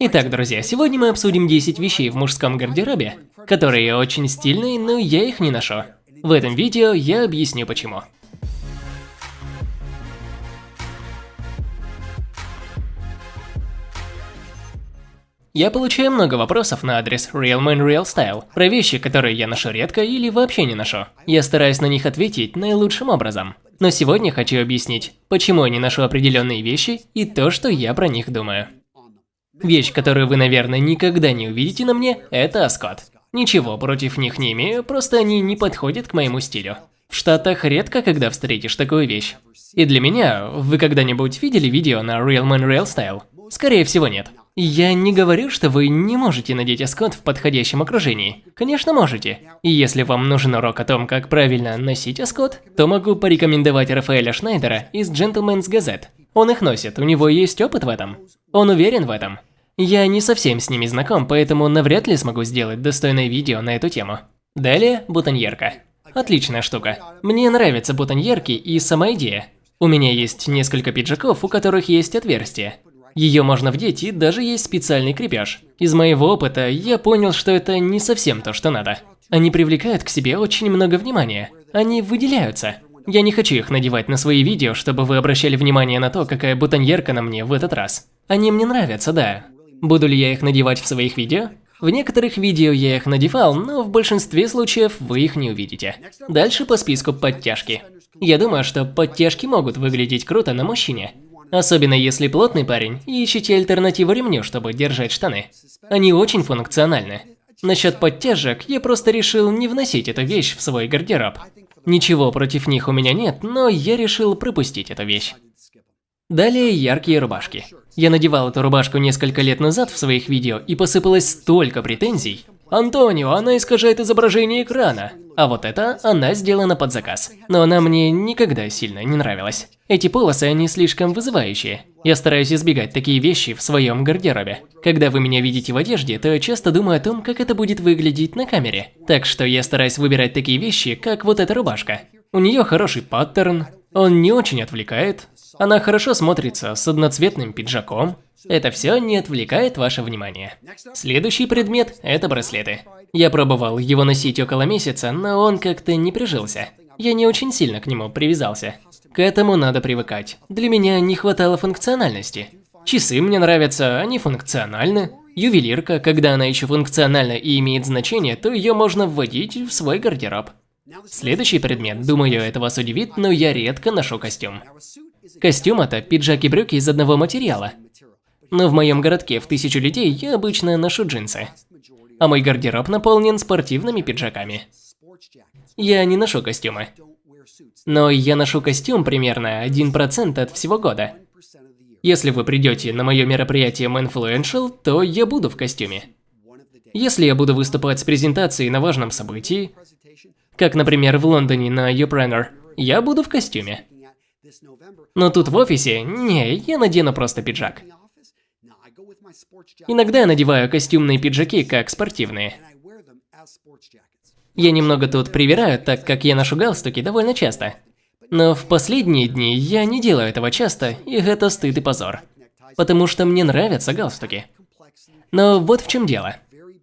Итак, друзья, сегодня мы обсудим 10 вещей в мужском гардеробе, которые очень стильные, но я их не ношу. В этом видео я объясню почему. Я получаю много вопросов на адрес Real Man Real Style про вещи, которые я ношу редко или вообще не ношу. Я стараюсь на них ответить наилучшим образом. Но сегодня хочу объяснить, почему я не ношу определенные вещи и то, что я про них думаю. Вещь, которую вы, наверное, никогда не увидите на мне, это Аскот. Ничего против них не имею, просто они не подходят к моему стилю. В Штатах редко когда встретишь такую вещь. И для меня, вы когда-нибудь видели видео на Real Man Real Style? Скорее всего нет. Я не говорю, что вы не можете надеть аскот в подходящем окружении. Конечно, можете. И если вам нужен урок о том, как правильно носить аскот, то могу порекомендовать Рафаэля Шнайдера из Gentleman's Gazette. Он их носит, у него есть опыт в этом. Он уверен в этом. Я не совсем с ними знаком, поэтому навряд ли смогу сделать достойное видео на эту тему. Далее, бутоньерка. Отличная штука. Мне нравятся бутоньерки и сама идея. У меня есть несколько пиджаков, у которых есть отверстия. Ее можно вдеть и даже есть специальный крепеж. Из моего опыта я понял, что это не совсем то, что надо. Они привлекают к себе очень много внимания. Они выделяются. Я не хочу их надевать на свои видео, чтобы вы обращали внимание на то, какая бутоньерка на мне в этот раз. Они мне нравятся, да. Буду ли я их надевать в своих видео? В некоторых видео я их надевал, но в большинстве случаев вы их не увидите. Дальше по списку подтяжки. Я думаю, что подтяжки могут выглядеть круто на мужчине. Особенно если плотный парень и ищете альтернативу ремню, чтобы держать штаны. Они очень функциональны. Насчет подтяжек, я просто решил не вносить эту вещь в свой гардероб. Ничего против них у меня нет, но я решил пропустить эту вещь. Далее яркие рубашки. Я надевал эту рубашку несколько лет назад в своих видео и посыпалось столько претензий. Антонио, она искажает изображение экрана. А вот это она сделана под заказ. Но она мне никогда сильно не нравилась. Эти полосы, они слишком вызывающие. Я стараюсь избегать такие вещи в своем гардеробе. Когда вы меня видите в одежде, то я часто думаю о том, как это будет выглядеть на камере. Так что я стараюсь выбирать такие вещи, как вот эта рубашка. У нее хороший паттерн, он не очень отвлекает, она хорошо смотрится с одноцветным пиджаком. Это все не отвлекает ваше внимание. Следующий предмет – это браслеты. Я пробовал его носить около месяца, но он как-то не прижился. Я не очень сильно к нему привязался. К этому надо привыкать. Для меня не хватало функциональности. Часы мне нравятся, они функциональны. Ювелирка, когда она еще функциональна и имеет значение, то ее можно вводить в свой гардероб. Следующий предмет, думаю, это вас удивит, но я редко ношу костюм. Костюм это пиджак и брюки из одного материала. Но в моем городке в тысячу людей я обычно ношу джинсы. А мой гардероб наполнен спортивными пиджаками. Я не ношу костюмы. Но я ношу костюм примерно 1% от всего года. Если вы придете на мое мероприятие Manfluential, то я буду в костюме. Если я буду выступать с презентацией на важном событии, как, например, в Лондоне на Uprenner, я буду в костюме. Но тут в офисе, не, я надену просто пиджак. Иногда я надеваю костюмные пиджаки, как спортивные. Я немного тут привираю, так как я ношу галстуки довольно часто. Но в последние дни я не делаю этого часто, и это стыд и позор. Потому что мне нравятся галстуки. Но вот в чем дело.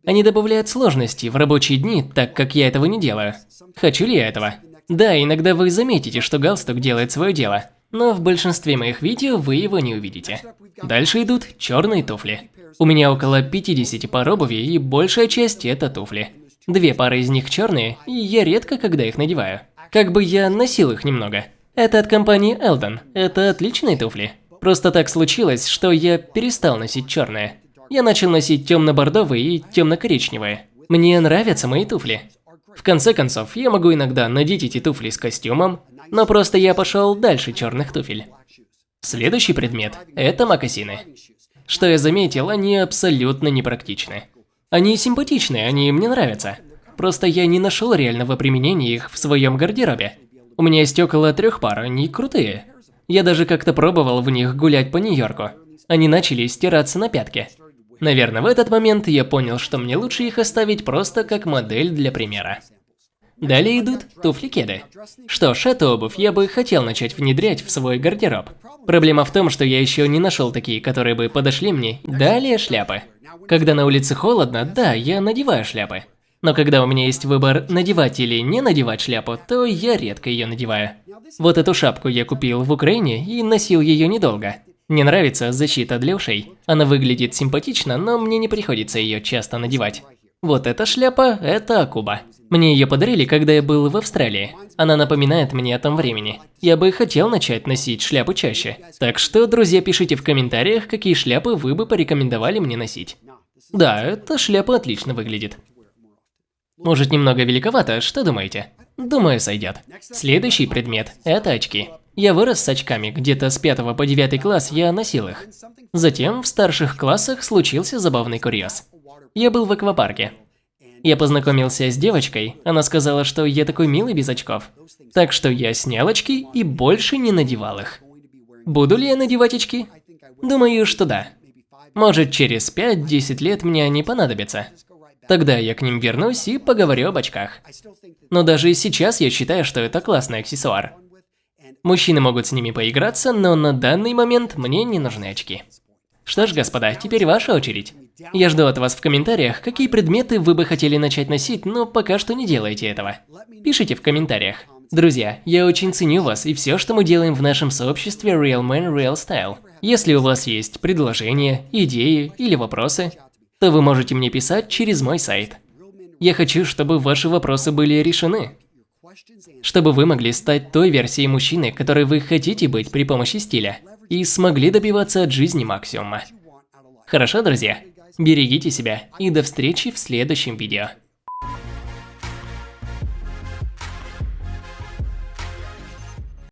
Они добавляют сложности в рабочие дни, так как я этого не делаю. Хочу ли я этого? Да, иногда вы заметите, что галстук делает свое дело. Но в большинстве моих видео вы его не увидите. Дальше идут черные туфли. У меня около 50 пар обуви и большая часть это туфли. Две пары из них черные, и я редко когда их надеваю. Как бы я носил их немного. Это от компании Eldon. Это отличные туфли. Просто так случилось, что я перестал носить черные. Я начал носить темно-бордовые и темно-коричневые. Мне нравятся мои туфли. В конце концов, я могу иногда надеть эти туфли с костюмом, но просто я пошел дальше черных туфель. Следующий предмет – это мокасины. Что я заметил, они абсолютно непрактичны. Они симпатичные, они мне нравятся. Просто я не нашел реального применения их в своем гардеробе. У меня есть около трех пар, они крутые. Я даже как-то пробовал в них гулять по Нью-Йорку. Они начали стираться на пятке. Наверное, в этот момент я понял, что мне лучше их оставить просто как модель для примера. Далее идут туфли-кеды. Что ж, эту обувь я бы хотел начать внедрять в свой гардероб. Проблема в том, что я еще не нашел такие, которые бы подошли мне. Далее шляпы. Когда на улице холодно, да, я надеваю шляпы. Но когда у меня есть выбор надевать или не надевать шляпу, то я редко ее надеваю. Вот эту шапку я купил в Украине и носил ее недолго. Мне нравится защита для ушей. Она выглядит симпатично, но мне не приходится ее часто надевать. Вот эта шляпа – это Акуба. Мне ее подарили, когда я был в Австралии. Она напоминает мне о том времени. Я бы хотел начать носить шляпу чаще. Так что, друзья, пишите в комментариях, какие шляпы вы бы порекомендовали мне носить. Да, эта шляпа отлично выглядит. Может немного великовато, что думаете? Думаю, сойдет. Следующий предмет – это очки. Я вырос с очками, где-то с 5 по 9 класс я носил их. Затем в старших классах случился забавный курьез. Я был в аквапарке. Я познакомился с девочкой, она сказала, что я такой милый без очков. Так что я снял очки и больше не надевал их. Буду ли я надевать очки? Думаю, что да. Может, через 5-10 лет мне они понадобятся. Тогда я к ним вернусь и поговорю об очках. Но даже сейчас я считаю, что это классный аксессуар. Мужчины могут с ними поиграться, но на данный момент мне не нужны очки. Что ж, господа, теперь ваша очередь. Я жду от вас в комментариях, какие предметы вы бы хотели начать носить, но пока что не делайте этого. Пишите в комментариях. Друзья, я очень ценю вас и все, что мы делаем в нашем сообществе Real Man Real Style. Если у вас есть предложения, идеи или вопросы, то вы можете мне писать через мой сайт. Я хочу, чтобы ваши вопросы были решены. Чтобы вы могли стать той версией мужчины, которой вы хотите быть при помощи стиля, и смогли добиваться от жизни максимума. Хорошо, друзья? Берегите себя и до встречи в следующем видео.